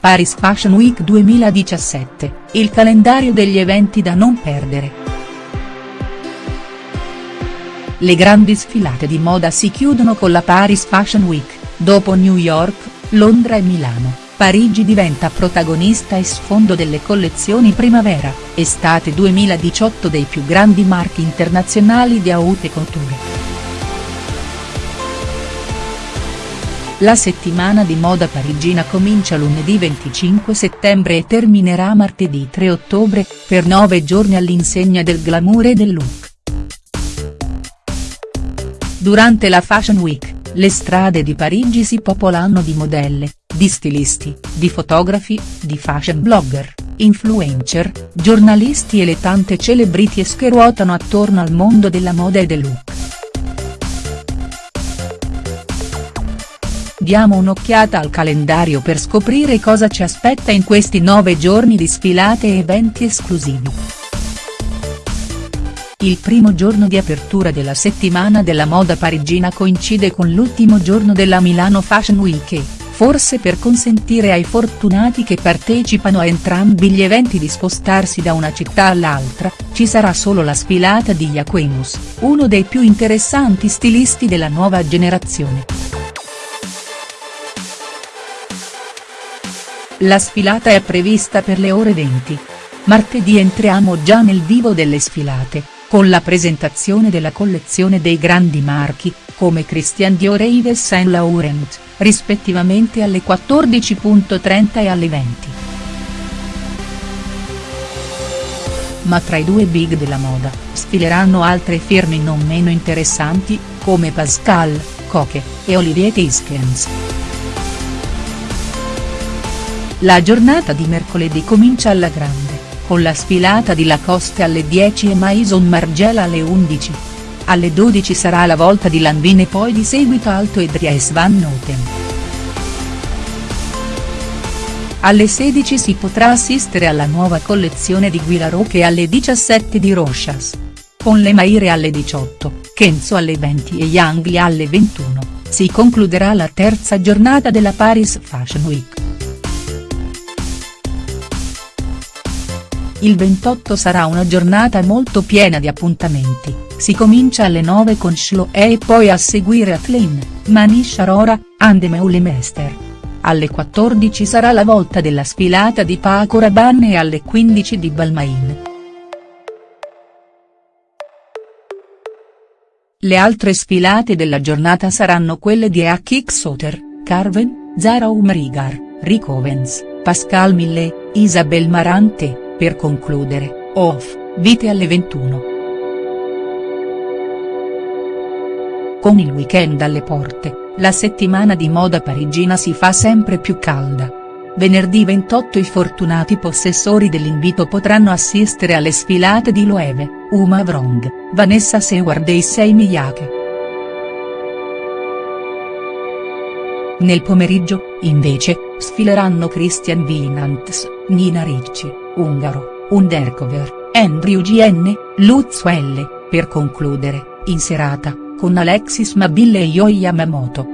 Paris Fashion Week 2017, il calendario degli eventi da non perdere. Le grandi sfilate di moda si chiudono con la Paris Fashion Week, dopo New York, Londra e Milano, Parigi diventa protagonista e sfondo delle collezioni primavera, estate 2018 dei più grandi marchi internazionali di haute couture. La settimana di moda parigina comincia lunedì 25 settembre e terminerà martedì 3 ottobre, per nove giorni all'insegna del glamour e del look. Durante la Fashion Week, le strade di Parigi si popolano di modelle, di stilisti, di fotografi, di fashion blogger, influencer, giornalisti e le tante celebrities che ruotano attorno al mondo della moda e del look. Diamo un'occhiata al calendario per scoprire cosa ci aspetta in questi nove giorni di sfilate e eventi esclusivi. Il primo giorno di apertura della settimana della moda parigina coincide con l'ultimo giorno della Milano Fashion Week e, forse per consentire ai fortunati che partecipano a entrambi gli eventi di spostarsi da una città all'altra, ci sarà solo la sfilata di Jacquemus, uno dei più interessanti stilisti della nuova generazione. La sfilata è prevista per le ore 20. Martedì entriamo già nel vivo delle sfilate, con la presentazione della collezione dei grandi marchi, come Christian Dior e Yves Saint Laurent, rispettivamente alle 14.30 e alle 20. Ma tra i due big della moda, sfileranno altre firme non meno interessanti, come Pascal, Coque, e Olivier Tiskens. La giornata di mercoledì comincia alla grande, con la sfilata di Lacoste alle 10 e Maison Margiela alle 11. Alle 12 sarà la volta di Lanvin e poi di seguito Alto e Dries Van Noten. Alle 16 si potrà assistere alla nuova collezione di Guilaroc e alle 17 di Rochas. Con le Maire alle 18, Kenzo alle 20 e Yangli alle 21, si concluderà la terza giornata della Paris Fashion Week. Il 28 sarà una giornata molto piena di appuntamenti, si comincia alle 9 con Schlo e poi a seguire Atlin, Manish Arora, Andemeule Mester. Alle 14 sarà la volta della sfilata di Paco Rabanne e alle 15 di Balmain. Le altre sfilate della giornata saranno quelle di Akik Soter, Carven, Zara Umrigar, Rick Owens, Pascal Millet, Isabel Marante. Per concludere, off, vite alle 21. Con il weekend alle porte, la settimana di moda parigina si fa sempre più calda. Venerdì 28 i fortunati possessori dell'invito potranno assistere alle sfilate di Loewe, Uma Vrong, Vanessa Seward e Issei Miyake. Nel pomeriggio, invece, sfileranno Christian Winants, Nina Ricci, Ungaro, Undercover, Andrew GN, Lutz L, per concludere, in serata, con Alexis Mabille e Yo Yamamoto.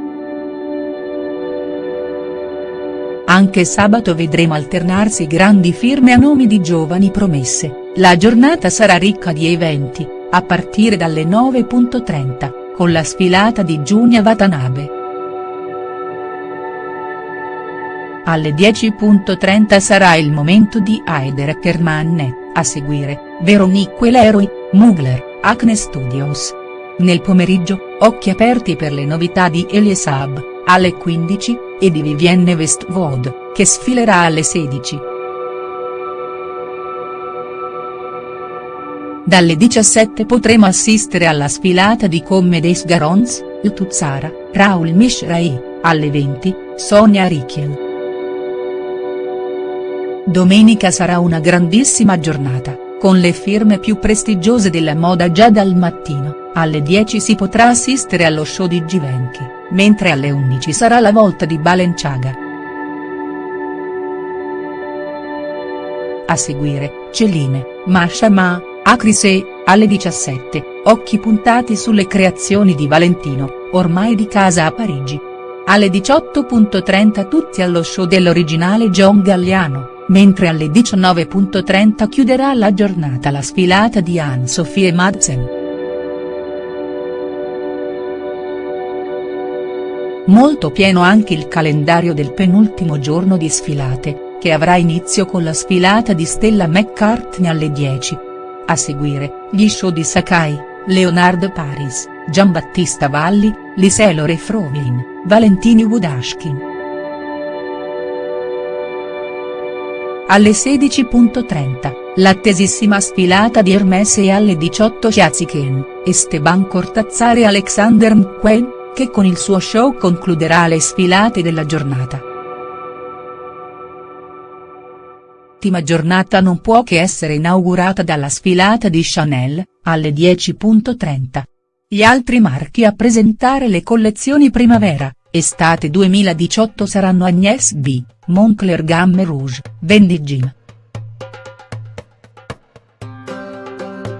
Anche sabato vedremo alternarsi grandi firme a nomi di giovani promesse, la giornata sarà ricca di eventi, a partire dalle 9.30, con la sfilata di Giunia Watanabe. Alle 10.30 sarà il momento di Heider Kermanne, a seguire, Veronique Leroy, Mugler, Acne Studios. Nel pomeriggio, occhi aperti per le novità di Eliesab, alle 15, e di Vivienne Westwood, che sfilerà alle 16. Dalle 17 potremo assistere alla sfilata di Comme des Garons, Ltuzzara, Raoul Mishrai, alle 20, Sonia Richiel. Domenica sarà una grandissima giornata, con le firme più prestigiose della moda già dal mattino, alle 10 si potrà assistere allo show di Givenchy, mentre alle 11 sarà la volta di Balenciaga. A seguire, Celine, Masha Ma, Acrisé, alle 17, occhi puntati sulle creazioni di Valentino, ormai di casa a Parigi. Alle 18.30 tutti allo show dell'originale John Galliano, mentre alle 19.30 chiuderà la giornata la sfilata di Anne-Sophie Madsen. Molto pieno anche il calendario del penultimo giorno di sfilate, che avrà inizio con la sfilata di Stella McCartney alle 10. A seguire, gli show di Sakai, Leonard Paris, Giambattista Valli, Liselore Fromin, Valentini Wudashkin. Alle 16.30, l'attesissima sfilata di Hermes e alle 18 Chiaziken, Esteban Cortazzare e Alexander McQueen, che con il suo show concluderà le sfilate della giornata. L'ultima giornata non può che essere inaugurata dalla sfilata di Chanel, alle 10.30. Gli altri marchi a presentare le collezioni primavera, estate 2018 saranno Agnès B, Moncler Gamme Rouge, Vendi Jim.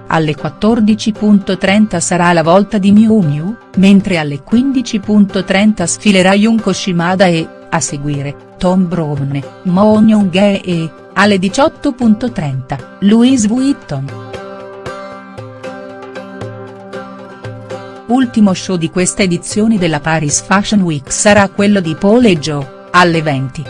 Alle 14.30 sarà la volta di Miu Miu, mentre alle 15.30 sfilerà Junko Shimada e, a seguire, Tom Browne, Mo Young e, alle 18.30, Louise Vuitton. Ultimo show di questa edizione della Paris Fashion Week sarà quello di Paul e Joe, alle 20.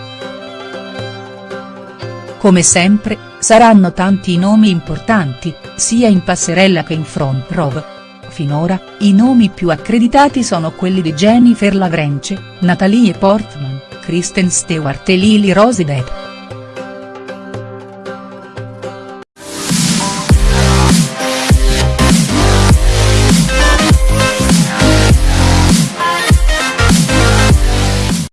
Come sempre, saranno tanti i nomi importanti, sia in passerella che in front row. Finora, i nomi più accreditati sono quelli di Jennifer Lavrenche, Natalie Portman, Kristen Stewart e Lily Rose Depp.